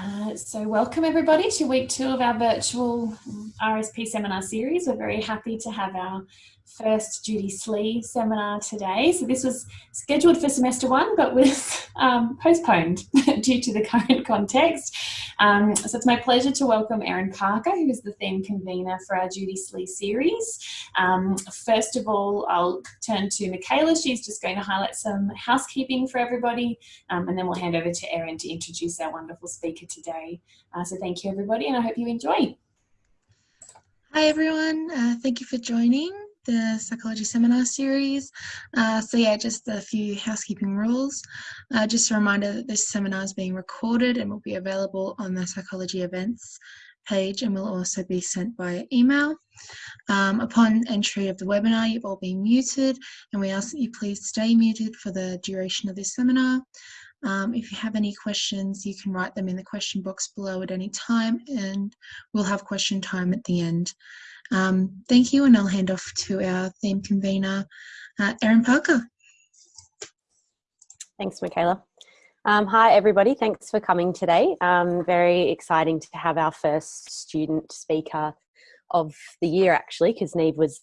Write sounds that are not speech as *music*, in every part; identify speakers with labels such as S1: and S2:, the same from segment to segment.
S1: Uh, so welcome everybody to week two of our virtual RSP seminar series. We're very happy to have our first Judy Slee seminar today. So this was scheduled for semester one, but was um, postponed *laughs* due to the current context. Um, so it's my pleasure to welcome Erin Parker, who is the theme convener for our Judy Slee series. Um, first of all, I'll turn to Michaela. She's just going to highlight some housekeeping for everybody, um, and then we'll hand over to Erin to introduce our wonderful speaker today. Uh, so thank you everybody, and I hope you enjoy.
S2: Hi everyone, uh, thank you for joining the psychology seminar series. Uh, so yeah, just a few housekeeping rules. Uh, just a reminder that this seminar is being recorded and will be available on the psychology events page and will also be sent by email. Um, upon entry of the webinar, you've all been muted and we ask that you please stay muted for the duration of this seminar. Um, if you have any questions, you can write them in the question box below at any time and we'll have question time at the end. Um, thank you, and I'll hand off to our theme convener, uh, Erin Parker.
S3: Thanks, Michaela. Um, hi, everybody. Thanks for coming today. Um, very exciting to have our first student speaker of the year, actually, because Neve was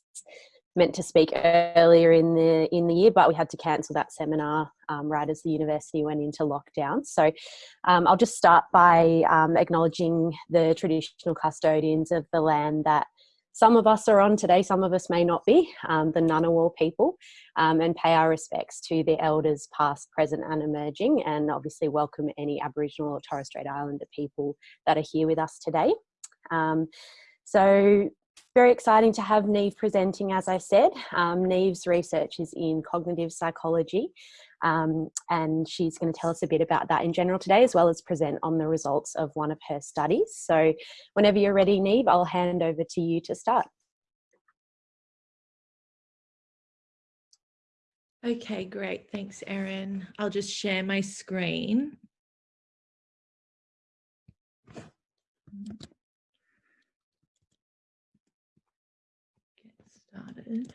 S3: meant to speak earlier in the in the year, but we had to cancel that seminar um, right as the university went into lockdown. So um, I'll just start by um, acknowledging the traditional custodians of the land that some of us are on today, some of us may not be, um, the Ngunnawal people, um, and pay our respects to the elders past, present and emerging, and obviously welcome any Aboriginal or Torres Strait Islander people that are here with us today. Um, so very exciting to have Neve presenting, as I said. Um, Neve's research is in cognitive psychology, um, and she's going to tell us a bit about that in general today, as well as present on the results of one of her studies. So whenever you're ready, Neve, I'll hand over to you to start.
S4: Okay, great. Thanks, Erin. I'll just share my screen. Get started.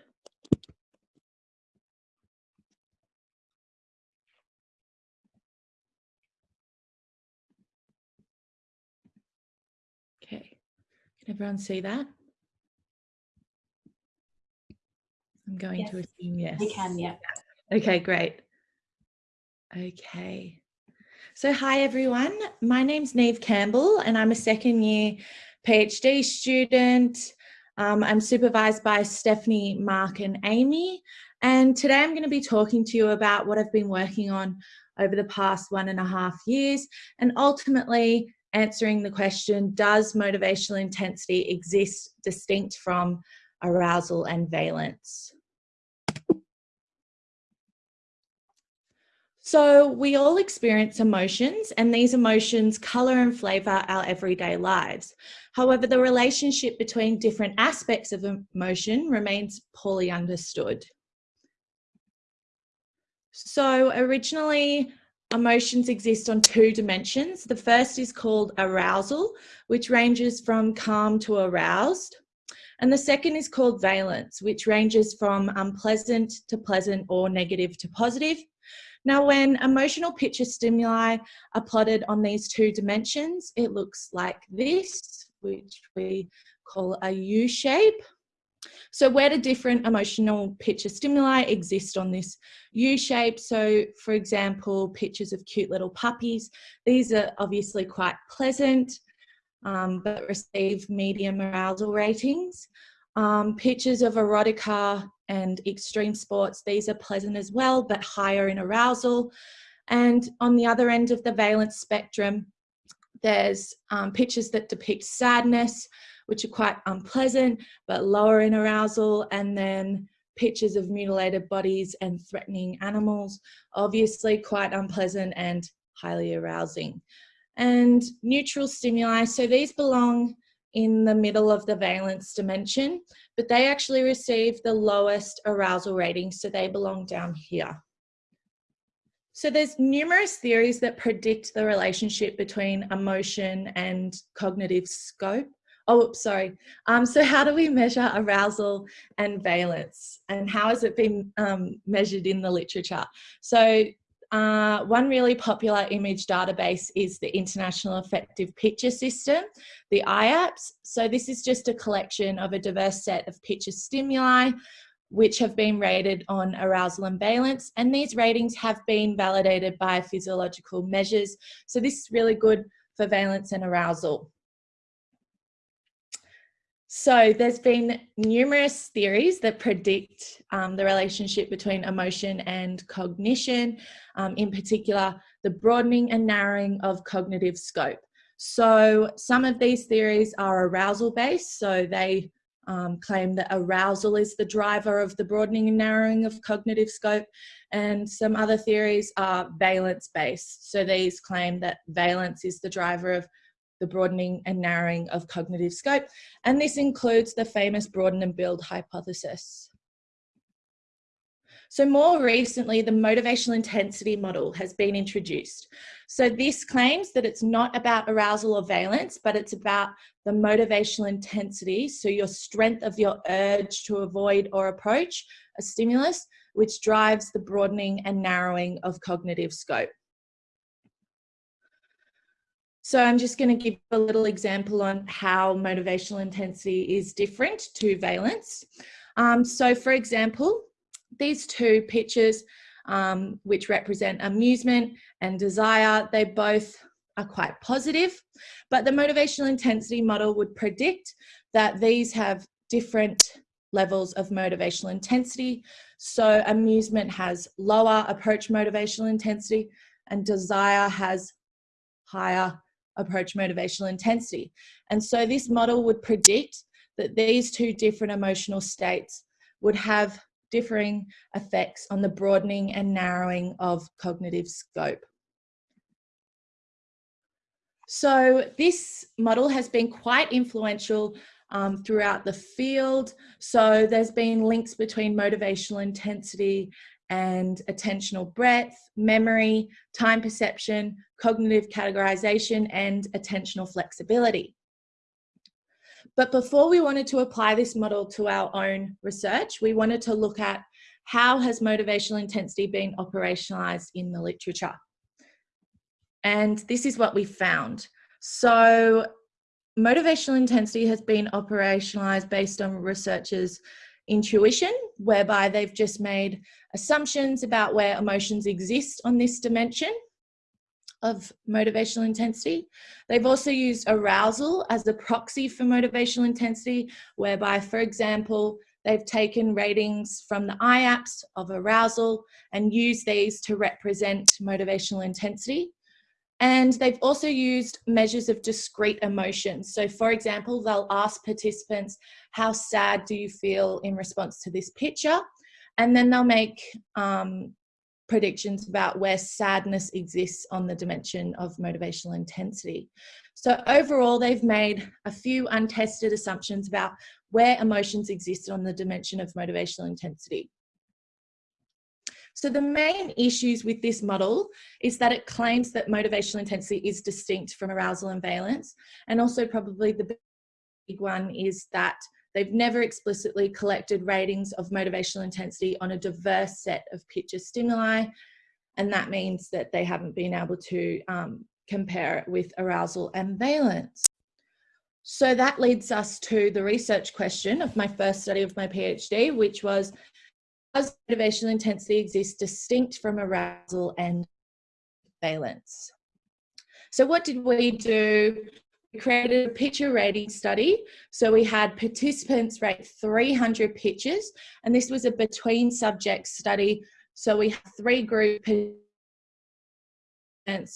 S4: Everyone see that? I'm going yes. to assume yes.
S1: We can, yeah.
S4: Okay, great. Okay. So hi everyone, my name's Neve Campbell and I'm a second year PhD student um, I'm supervised by Stephanie, Mark and Amy. And today I'm going to be talking to you about what I've been working on over the past one and a half years and ultimately answering the question, does motivational intensity exist distinct from arousal and valence? So we all experience emotions and these emotions color and flavor our everyday lives. However, the relationship between different aspects of emotion remains poorly understood. So originally, emotions exist on two dimensions. The first is called arousal, which ranges from calm to aroused. And the second is called valence, which ranges from unpleasant to pleasant or negative to positive. Now, when emotional picture stimuli are plotted on these two dimensions, it looks like this, which we call a U shape. So where do different emotional picture stimuli exist on this U shape? So for example, pictures of cute little puppies. These are obviously quite pleasant, um, but receive medium arousal ratings. Um, pictures of erotica and extreme sports, these are pleasant as well, but higher in arousal. And on the other end of the valence spectrum, there's um, pictures that depict sadness, which are quite unpleasant, but lower in arousal. And then pictures of mutilated bodies and threatening animals, obviously quite unpleasant and highly arousing. And neutral stimuli, so these belong in the middle of the valence dimension, but they actually receive the lowest arousal rating, so they belong down here. So there's numerous theories that predict the relationship between emotion and cognitive scope. Oh, sorry. Um, so how do we measure arousal and valence and how has it been um, measured in the literature? So uh, one really popular image database is the International Affective Picture System, the IAPS. So this is just a collection of a diverse set of picture stimuli which have been rated on arousal and valence. And these ratings have been validated by physiological measures. So this is really good for valence and arousal. So there's been numerous theories that predict um, the relationship between emotion and cognition, um, in particular, the broadening and narrowing of cognitive scope. So some of these theories are arousal based, so they um, claim that arousal is the driver of the broadening and narrowing of cognitive scope, and some other theories are valence based. So these claim that valence is the driver of the broadening and narrowing of cognitive scope, and this includes the famous broaden and build hypothesis. So more recently, the motivational intensity model has been introduced. So this claims that it's not about arousal or valence, but it's about the motivational intensity, so your strength of your urge to avoid or approach a stimulus, which drives the broadening and narrowing of cognitive scope. So I'm just going to give a little example on how motivational intensity is different to valence. Um, so for example, these two pictures, um, which represent amusement and desire, they both are quite positive, but the motivational intensity model would predict that these have different levels of motivational intensity. So amusement has lower approach motivational intensity and desire has higher approach motivational intensity. And so this model would predict that these two different emotional states would have differing effects on the broadening and narrowing of cognitive scope. So this model has been quite influential um, throughout the field. So there's been links between motivational intensity and attentional breadth, memory, time perception, cognitive categorization, and attentional flexibility. But before we wanted to apply this model to our own research, we wanted to look at how has motivational intensity been operationalized in the literature. And this is what we found. So motivational intensity has been operationalized based on researchers' intuition, whereby they've just made assumptions about where emotions exist on this dimension of motivational intensity. They've also used arousal as a proxy for motivational intensity, whereby, for example, they've taken ratings from the IAPS of arousal and used these to represent motivational intensity. And they've also used measures of discrete emotions. So for example, they'll ask participants, how sad do you feel in response to this picture? And then they'll make um, predictions about where sadness exists on the dimension of motivational intensity. So overall, they've made a few untested assumptions about where emotions exist on the dimension of motivational intensity. So the main issues with this model is that it claims that motivational intensity is distinct from arousal and valence. And also probably the big one is that they've never explicitly collected ratings of motivational intensity on a diverse set of picture stimuli. And that means that they haven't been able to um, compare it with arousal and valence. So that leads us to the research question of my first study of my PhD, which was does motivational intensity exist distinct from arousal and valence? So what did we do? We created a picture rating study. So we had participants rate 300 pictures, and this was a between subject study. So we had three group participants,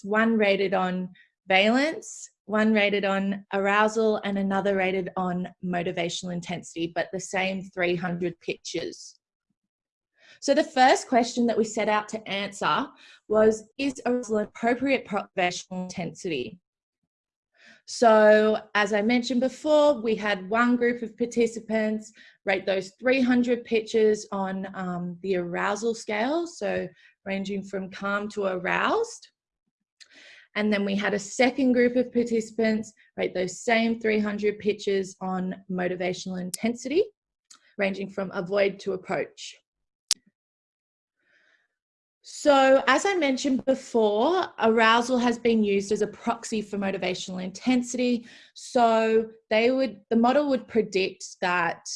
S4: one rated on valence, one rated on arousal, and another rated on motivational intensity, but the same 300 pictures. So the first question that we set out to answer was, is arousal an appropriate motivational intensity? So as I mentioned before, we had one group of participants rate those 300 pictures on um, the arousal scale, so ranging from calm to aroused. And then we had a second group of participants rate those same 300 pictures on motivational intensity, ranging from avoid to approach. So, as I mentioned before, arousal has been used as a proxy for motivational intensity. So, they would the model would predict that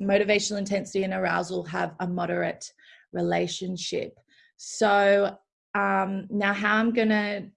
S4: motivational intensity and arousal have a moderate relationship. So, um, now how I'm to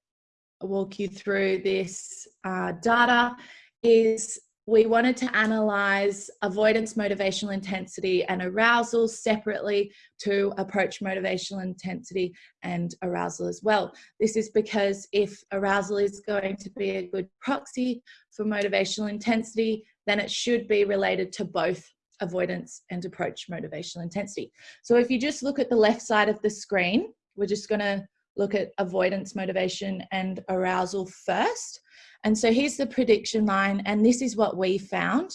S4: walk you through this uh, data is we wanted to analyze avoidance motivational intensity and arousal separately to approach motivational intensity and arousal as well. This is because if arousal is going to be a good proxy for motivational intensity, then it should be related to both avoidance and approach motivational intensity. So if you just look at the left side of the screen, we're just going to look at avoidance motivation and arousal first. And so here's the prediction line, and this is what we found.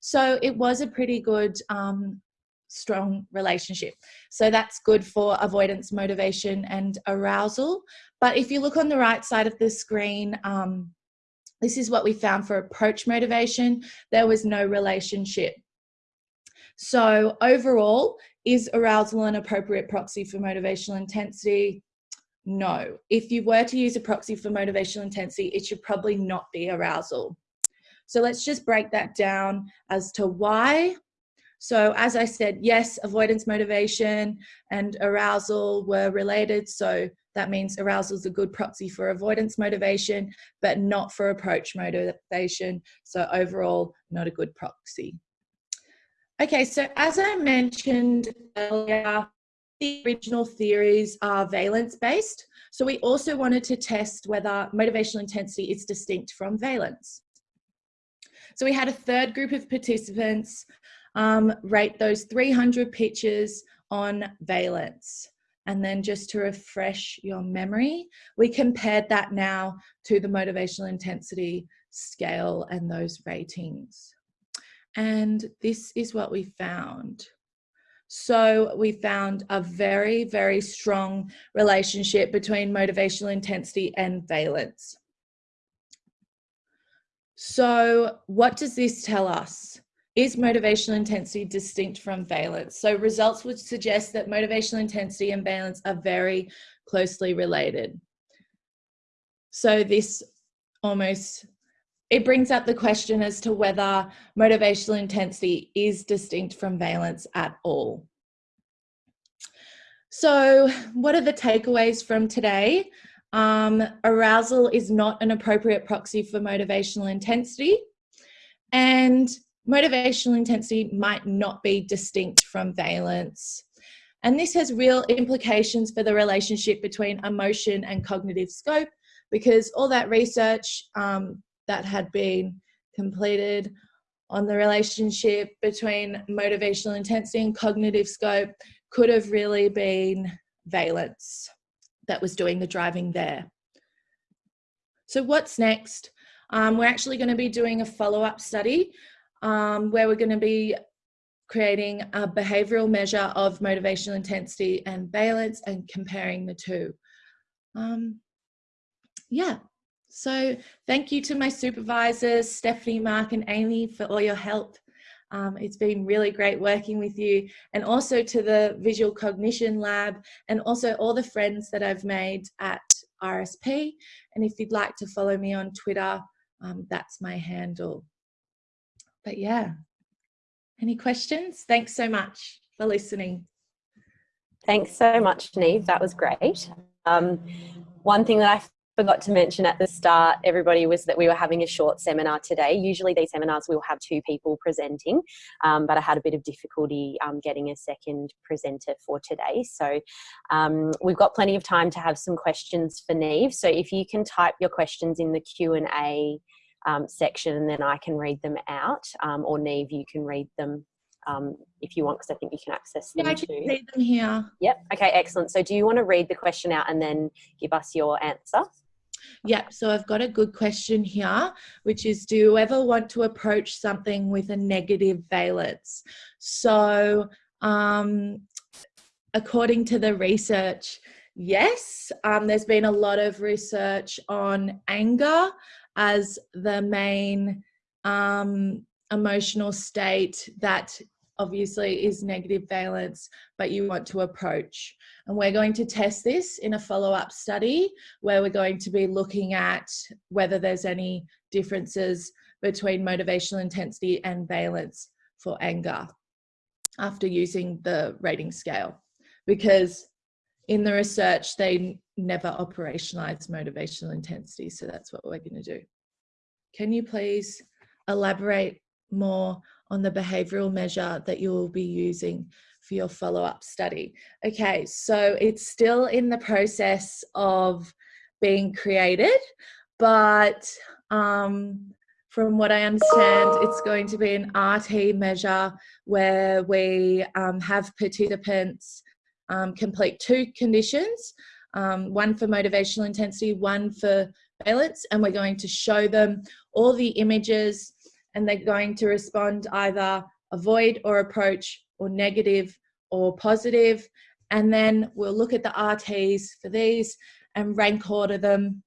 S4: So it was a pretty good, um, strong relationship. So that's good for avoidance, motivation, and arousal. But if you look on the right side of the screen, um, this is what we found for approach motivation. There was no relationship. So overall, is arousal an appropriate proxy for motivational intensity? No. If you were to use a proxy for motivational intensity, it should probably not be arousal. So let's just break that down as to why. So as I said, yes, avoidance motivation and arousal were related. So that means arousal is a good proxy for avoidance motivation, but not for approach motivation. So overall, not a good proxy. Okay, so as I mentioned earlier, the original theories are valence based. So we also wanted to test whether motivational intensity is distinct from valence. So we had a third group of participants um, rate those 300 pitches on valence. And then just to refresh your memory, we compared that now to the motivational intensity scale and those ratings. And this is what we found. So we found a very, very strong relationship between motivational intensity and valence. So what does this tell us? Is motivational intensity distinct from valence? So results would suggest that motivational intensity and valence are very closely related. So this almost it brings up the question as to whether motivational intensity is distinct from valence at all. So what are the takeaways from today? Um, arousal is not an appropriate proxy for motivational intensity and motivational intensity might not be distinct from valence. And this has real implications for the relationship between emotion and cognitive scope because all that research um, that had been completed on the relationship between motivational intensity and cognitive scope could have really been valence that was doing the driving there. So what's next? Um, we're actually going to be doing a follow-up study um, where we're going to be creating a behavioral measure of motivational intensity and valence and comparing the two. Um, yeah, so thank you to my supervisors, Stephanie, Mark and Amy for all your help. Um, it's been really great working with you and also to the Visual Cognition Lab and also all the friends that I've made at RSP. And if you'd like to follow me on Twitter, um, that's my handle. But yeah, any questions? Thanks so much for listening.
S3: Thanks so much, Neve. That was great. Um, one thing that I forgot to mention at the start, everybody, was that we were having a short seminar today. Usually these seminars we'll have two people presenting, um, but I had a bit of difficulty um, getting a second presenter for today. So um, we've got plenty of time to have some questions for Neve. So if you can type your questions in the Q&A um, section and then I can read them out, um, or Neve, you can read them um, if you want, because I think you can access them
S4: yeah, I can too. read them here.
S3: Yep. Okay, excellent. So do you want to read the question out and then give us your answer?
S4: Yeah, so I've got a good question here, which is do you ever want to approach something with a negative valence? So, um, according to the research, yes, um, there's been a lot of research on anger as the main um, emotional state that obviously is negative valence, but you want to approach. And we're going to test this in a follow-up study where we're going to be looking at whether there's any differences between motivational intensity and valence for anger after using the rating scale. Because in the research, they never operationalized motivational intensity. So that's what we're going to do. Can you please elaborate more on the behavioral measure that you will be using for your follow-up study. Okay, so it's still in the process of being created, but um, from what I understand, it's going to be an RT measure where we um, have participants um, complete two conditions, um, one for motivational intensity, one for valence, and we're going to show them all the images and they're going to respond either avoid or approach or negative or positive. And then we'll look at the RTs for these and rank order them.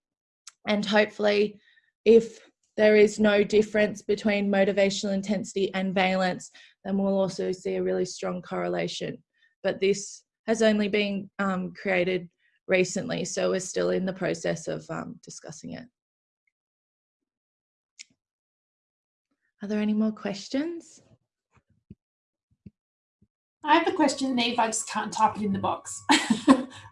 S4: And hopefully, if there is no difference between motivational intensity and valence, then we'll also see a really strong correlation. But this has only been um, created recently, so we're still in the process of um, discussing it. Are there any more questions?
S1: I have a question, Neve. I just can't type it in the box, *laughs*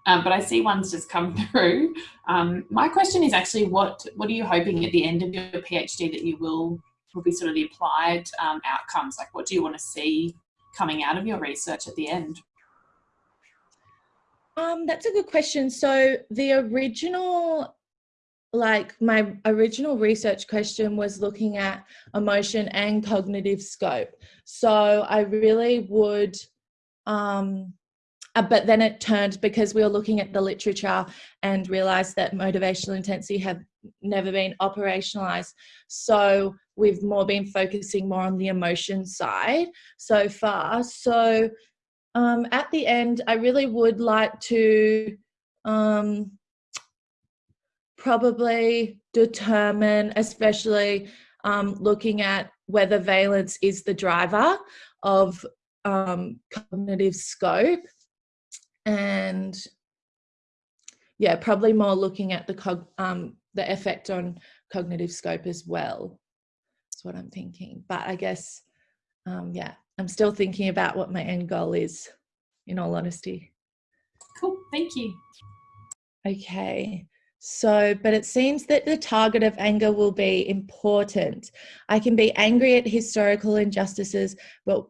S1: um, but I see one's just come *laughs* through. Um, my question is actually, what what are you hoping at the end of your PhD that you will will be sort of the applied um, outcomes? Like, what do you want to see coming out of your research at the end?
S4: Um, that's a good question. So the original like my original research question was looking at emotion and cognitive scope. So I really would, um, uh, but then it turned because we were looking at the literature and realized that motivational intensity had never been operationalized. So we've more been focusing more on the emotion side so far. So um, at the end, I really would like to um, probably determine, especially um, looking at whether valence is the driver of um, cognitive scope. And yeah probably more looking at the cog um, the effect on cognitive scope as well that's what i'm thinking. But i guess um, yeah i'm still thinking about what my end goal is in all honesty.
S1: Cool thank you.
S4: Okay so, but it seems that the target of anger will be important. I can be angry at historical injustices, but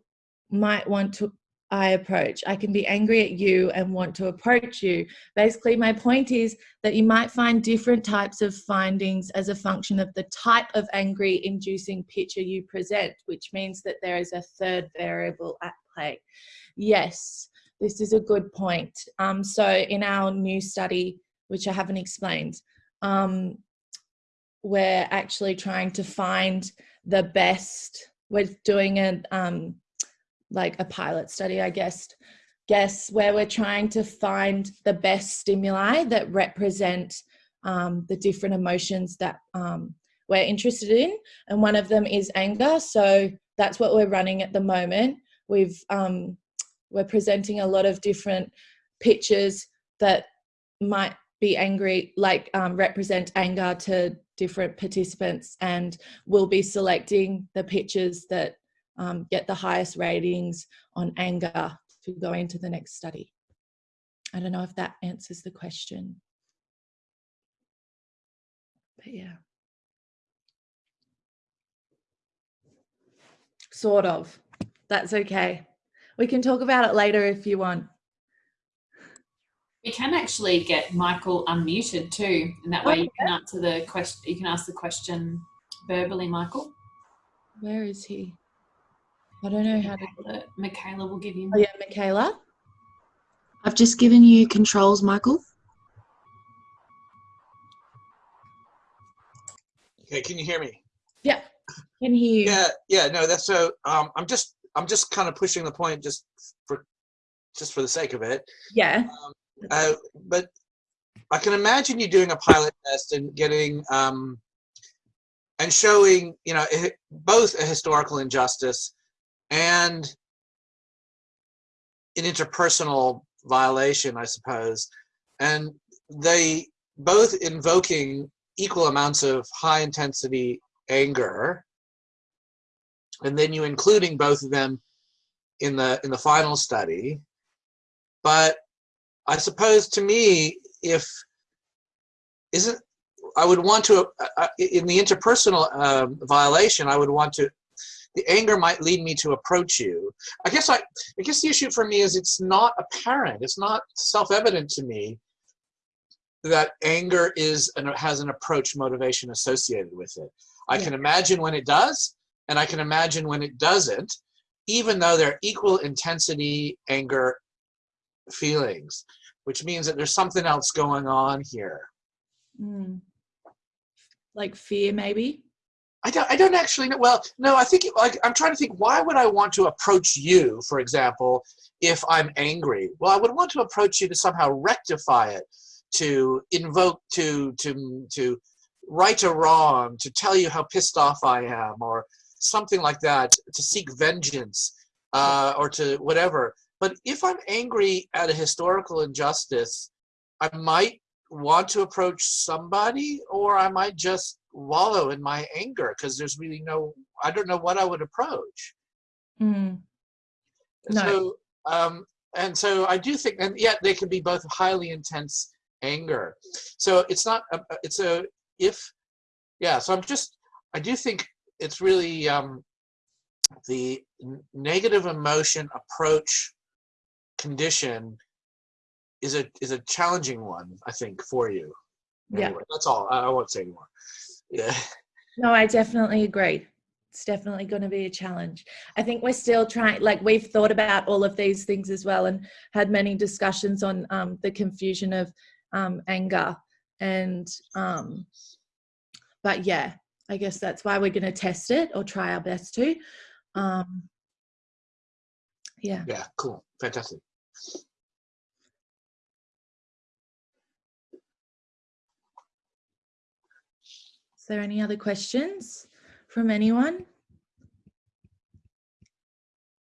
S4: might want to I approach. I can be angry at you and want to approach you. Basically, my point is that you might find different types of findings as a function of the type of angry inducing picture you present, which means that there is a third variable at play. Yes, this is a good point. Um, so, in our new study, which I haven't explained. Um, we're actually trying to find the best. We're doing a um, like a pilot study, I guess, guess where we're trying to find the best stimuli that represent um, the different emotions that um, we're interested in, and one of them is anger. So that's what we're running at the moment. We've um, we're presenting a lot of different pictures that might be angry, like um, represent anger to different participants, and we'll be selecting the pictures that um, get the highest ratings on anger to go into the next study. I don't know if that answers the question. But yeah. Sort of. That's okay. We can talk about it later if you want.
S1: We can actually get Michael unmuted too, and that way you can answer the question. You can ask the question verbally, Michael.
S4: Where is he? I don't know how
S1: to. Put it. Michaela will give you.
S4: Oh yeah, Michaela.
S2: I've just given you controls, Michael.
S5: Okay, can you hear me?
S4: Yeah, can hear you.
S5: Yeah, yeah, no, that's so. Um, I'm just, I'm just kind of pushing the point just for, just for the sake of it.
S4: Yeah.
S5: Um, uh, but I can imagine you doing a pilot test and getting um, and showing, you know, both a historical injustice and an interpersonal violation, I suppose, and they both invoking equal amounts of high intensity anger, and then you including both of them in the in the final study. But I suppose to me, if isn't I would want to uh, uh in the interpersonal uh, violation, I would want to the anger might lead me to approach you. I guess I, I guess the issue for me is it's not apparent. It's not self-evident to me that anger is and has an approach motivation associated with it. I yeah. can imagine when it does, and I can imagine when it doesn't, even though they're equal intensity anger feelings, which means that there's something else going on here.
S4: Mm. Like fear, maybe?
S5: I don't, I don't actually know. Well, no, I think like I'm trying to think. Why would I want to approach you, for example, if I'm angry? Well, I would want to approach you to somehow rectify it, to invoke, to to to right a wrong, to tell you how pissed off I am, or something like that, to seek vengeance, uh, or to whatever. But if I'm angry at a historical injustice, I might want to approach somebody, or I might just wallow in my anger because there's really no i don't know what i would approach
S4: mm.
S5: no. so um and so i do think and yet they can be both highly intense anger so it's not a, it's a if yeah so i'm just i do think it's really um the negative emotion approach condition is a is a challenging one i think for you
S4: anyway, yeah
S5: that's all i, I won't say anymore yeah.
S4: No, I definitely agree. It's definitely going to be a challenge. I think we're still trying, like, we've thought about all of these things as well and had many discussions on um, the confusion of um, anger. And, um, but yeah, I guess that's why we're going to test it or try our best to. Um, yeah.
S5: Yeah, cool. Fantastic.
S4: There any other questions from anyone?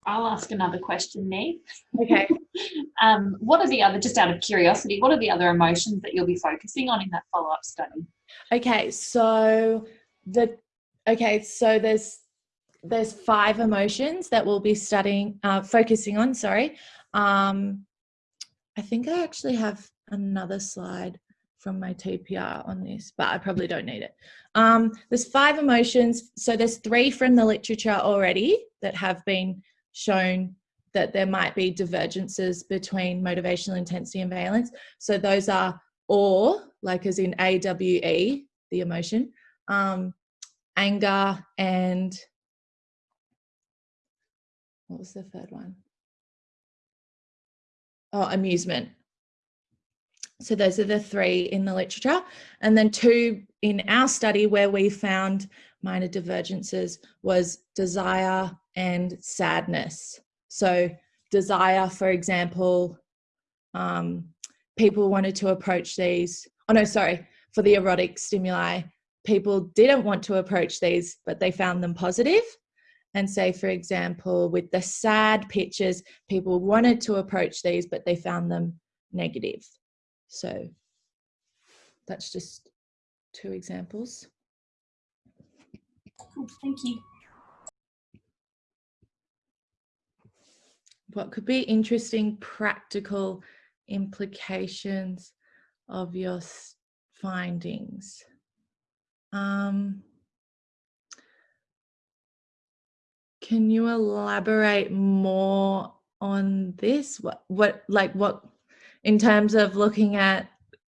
S1: I'll ask another question, Neve.
S4: Okay. *laughs*
S1: um, what are the other, just out of curiosity, what are the other emotions that you'll be focusing on in that follow-up study?
S4: Okay, so the okay, so there's there's five emotions that we'll be studying, uh, focusing on. Sorry, um, I think I actually have another slide from my TPR on this, but I probably don't need it. Um, there's five emotions. So there's three from the literature already that have been shown that there might be divergences between motivational intensity and valence. So those are or, like as in AWE, the emotion, um, anger and what was the third one? Oh, amusement. So those are the three in the literature. And then two in our study where we found minor divergences was desire and sadness. So desire, for example, um, people wanted to approach these, oh no, sorry, for the erotic stimuli, people didn't want to approach these, but they found them positive. And say, for example, with the sad pictures, people wanted to approach these, but they found them negative. So that's just two examples.
S1: thank you.
S4: What could be interesting practical implications of your findings? Um, can you elaborate more on this? What, what, like, what in terms of looking at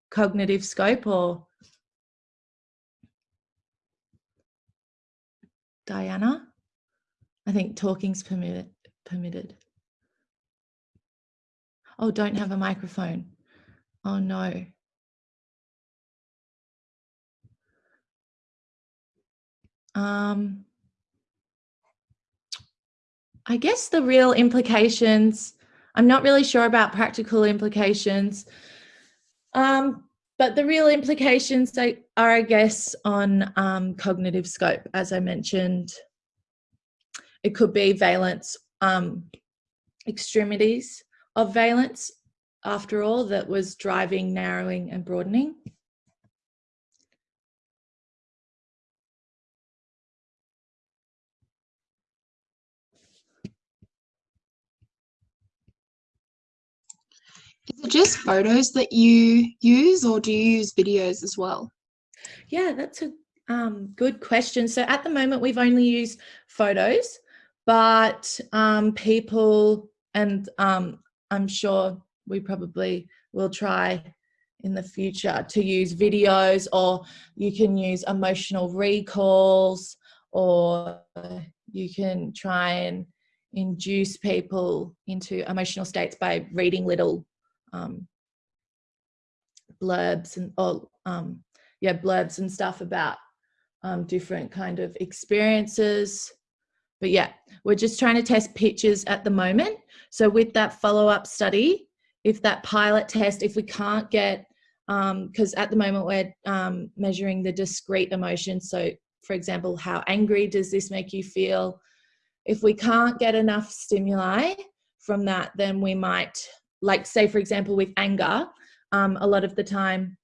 S4: cognitive scope or Diana? I think talking's permitted. permitted. Oh, don't have a microphone. Oh no. Um, I guess the real implications I'm not really sure about practical implications. Um, but the real implications are, I guess, on um, cognitive scope, as I mentioned. It could be valence um, extremities of valence after all that was driving narrowing and broadening.
S2: Is it just photos that you use or do you use videos as well?
S4: Yeah, that's a um, good question. So at the moment, we've only used photos, but um, people, and um, I'm sure we probably will try in the future to use videos or you can use emotional recalls or you can try and induce people into emotional states by reading little um, blurbs and or um, yeah blurbs and stuff about um, different kind of experiences. But yeah, we're just trying to test pictures at the moment. So with that follow-up study, if that pilot test, if we can't get, because um, at the moment we're um, measuring the discrete emotions. So for example, how angry does this make you feel? If we can't get enough stimuli from that, then we might like say for example with anger um, a lot of the time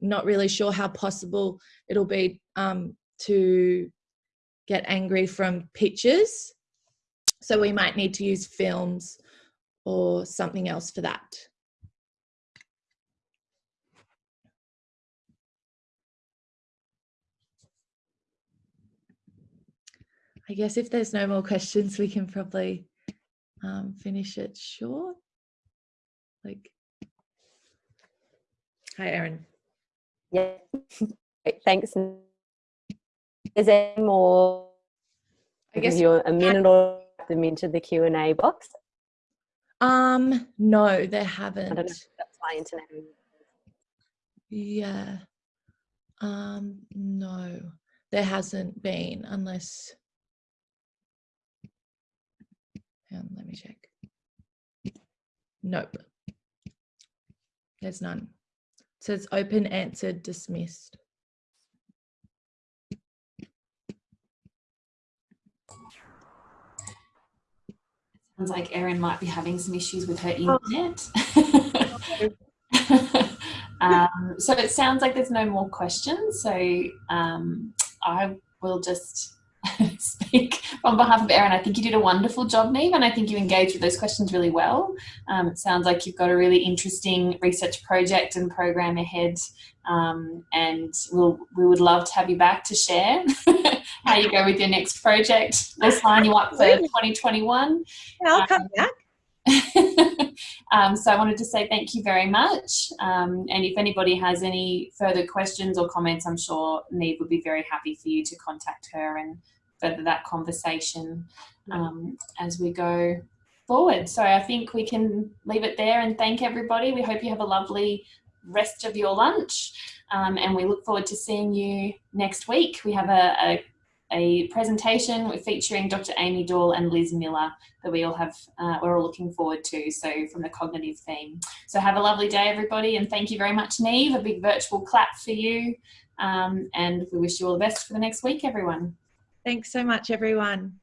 S4: not really sure how possible it'll be um, to get angry from pictures so we might need to use films or something else for that I guess if there's no more questions, we can probably um, finish it short. Like, hi, Erin.
S3: Yeah, thanks. Is there more? I guess you a minute or them into the Q and A box.
S4: Um, no, they haven't. I don't know if
S3: that's my internet.
S4: Yeah. Um, no, there hasn't been unless. And let me check. Nope. There's none. It says open, answered, dismissed.
S1: Sounds like Erin might be having some issues with her internet. *laughs* um, so it sounds like there's no more questions. So um, I will just *laughs* speak on behalf of Erin. I think you did a wonderful job, Neve, and I think you engaged with those questions really well. Um, it sounds like you've got a really interesting research project and program ahead, um, and we'll, we would love to have you back to share *laughs* how you go with your next project. We'll sign you up for 2021.
S4: I'll come um, back. *laughs*
S1: um, so I wanted to say thank you very much. Um, and if anybody has any further questions or comments, I'm sure Neve would be very happy for you to contact her and further that conversation um, as we go forward. So I think we can leave it there and thank everybody. We hope you have a lovely rest of your lunch um, and we look forward to seeing you next week. We have a, a, a presentation featuring Dr. Amy Dawel and Liz Miller that we all have, uh, we're all looking forward to, so from the cognitive theme. So have a lovely day everybody and thank you very much Neve, a big virtual clap for you um, and we wish you all the best for the next week everyone.
S4: Thanks so much, everyone.